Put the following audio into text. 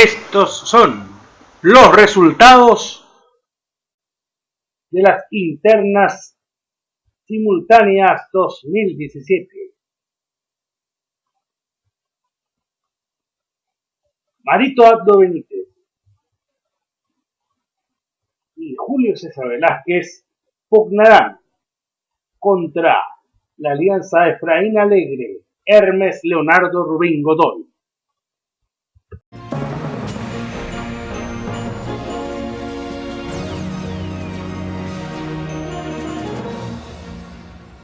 Estos son los resultados de las internas simultáneas 2017. Marito Abdo Benítez y Julio César Velázquez pugnarán contra la alianza Efraín Alegre, Hermes Leonardo Rubín Godoy.